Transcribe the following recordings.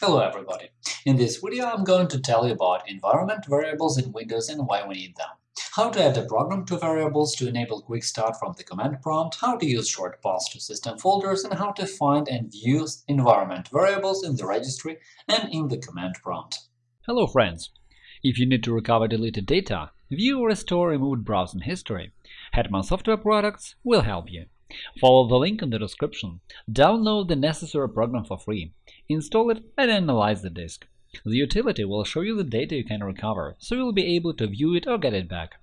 Hello everybody! In this video I'm going to tell you about environment variables in Windows and why we need them, how to add a program to variables to enable quick start from the command prompt, how to use short paths to system folders, and how to find and view environment variables in the registry and in the command prompt. Hello friends! If you need to recover deleted data, view or restore removed browsing history, Hetman Software Products will help you. Follow the link in the description, download the necessary program for free, install it and analyze the disk. The utility will show you the data you can recover, so you'll be able to view it or get it back.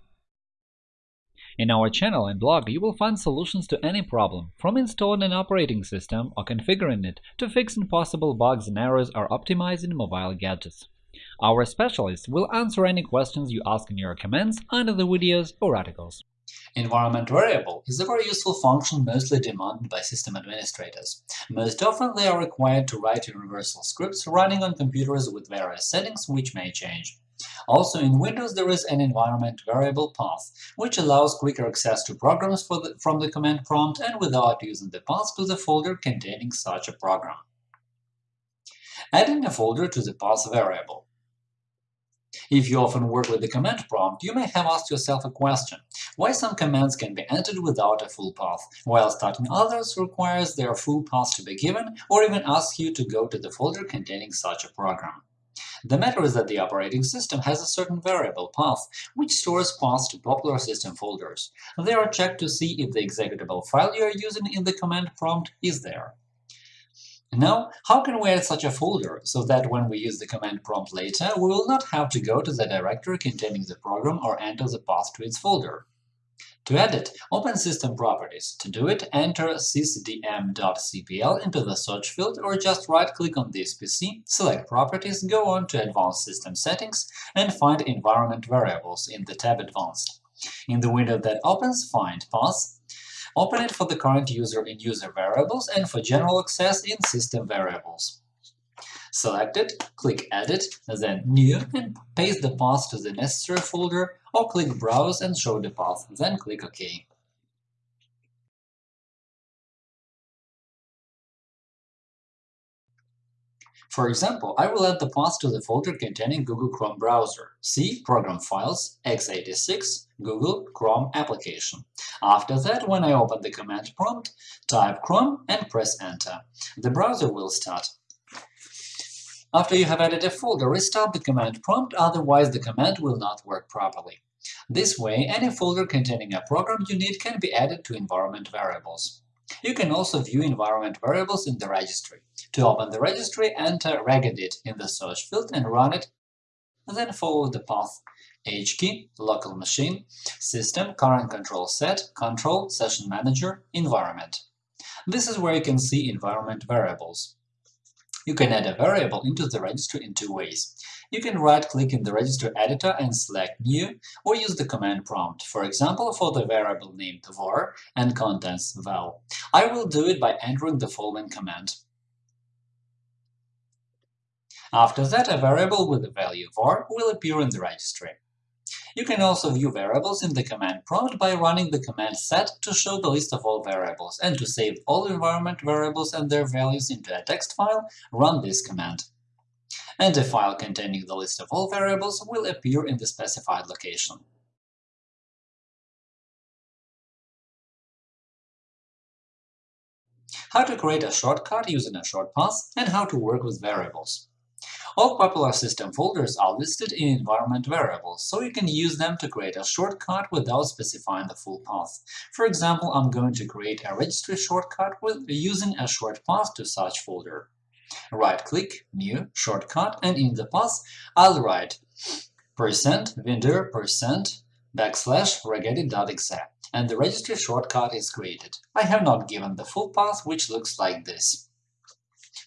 In our channel and blog you will find solutions to any problem, from installing an operating system or configuring it to fixing possible bugs and errors or optimizing mobile gadgets. Our specialists will answer any questions you ask in your comments under the videos or articles. Environment variable is a very useful function mostly demanded by system administrators. Most often they are required to write universal scripts running on computers with various settings which may change. Also in Windows there is an environment variable path, which allows quicker access to programs the, from the command prompt and without using the path to the folder containing such a program. Adding a folder to the path variable if you often work with the command prompt, you may have asked yourself a question – why some commands can be entered without a full path, while starting others requires their full path to be given or even asks you to go to the folder containing such a program? The matter is that the operating system has a certain variable path, which stores paths to popular system folders. They are checked to see if the executable file you are using in the command prompt is there. Now, how can we add such a folder so that when we use the command prompt later, we will not have to go to the directory containing the program or enter the path to its folder? To edit, open System Properties. To do it, enter sysdm.cpl into the search field or just right-click on this PC, select Properties, go on to Advanced System Settings and find Environment Variables in the tab Advanced. In the window that opens, find Path, Open it for the current user in User Variables and for general access in System Variables. Select it, click Edit, then New, and paste the path to the necessary folder, or click Browse and show the path, then click OK. For example, I will add the path to the folder containing Google Chrome browser, C Program Files, x86, Google Chrome Application. After that, when I open the command prompt, type Chrome and press Enter. The browser will start. After you have added a folder, restart the command prompt, otherwise the command will not work properly. This way, any folder containing a program you need can be added to environment variables. You can also view environment variables in the registry. To open the registry, enter regedit in the search field and run it, then follow the path H key, local machine, system, current control set, control, session manager, environment. This is where you can see environment variables. You can add a variable into the registry in two ways. You can right-click in the register editor and select New, or use the command prompt, for example, for the variable named var and contents val. I will do it by entering the following command. After that, a variable with the value var will appear in the registry. You can also view variables in the command prompt by running the command set to show the list of all variables, and to save all environment variables and their values into a text file, run this command. And a file containing the list of all variables will appear in the specified location. How to create a shortcut using a short path, and how to work with variables. All popular system folders are listed in environment variables, so you can use them to create a shortcut without specifying the full path. For example, I'm going to create a registry shortcut with using a short path to such folder. Right-click, New, Shortcut, and in the path I'll write percent windir percent backslash regedit.exe, and the registry shortcut is created. I have not given the full path, which looks like this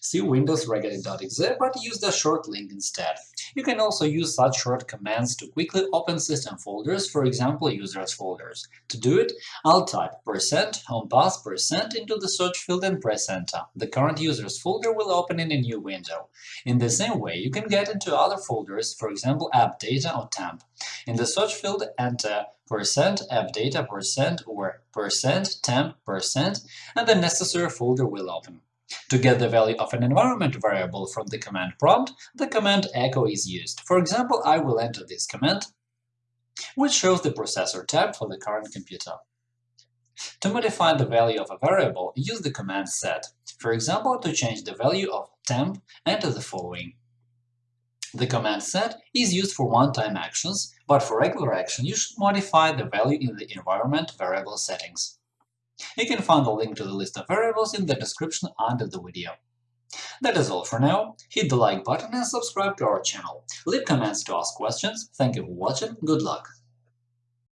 see Windows regedit.exe, but use the short link instead. You can also use such short commands to quickly open system folders, for example, users folders. To do it, I'll type percent homepath percent into the search field and press Enter. The current users folder will open in a new window. In the same way, you can get into other folders, for example, app data or temp. In the search field, enter percent app data percent or percent temp percent, and the necessary folder will open. To get the value of an environment variable from the command prompt, the command echo is used. For example, I will enter this command, which shows the processor tab for the current computer. To modify the value of a variable, use the command set. For example, to change the value of temp, enter the following. The command set is used for one-time actions, but for regular action you should modify the value in the environment variable settings. You can find the link to the list of variables in the description under the video. That is all for now. Hit the like button and subscribe to our channel. Leave comments to ask questions. Thank you for watching. Good luck!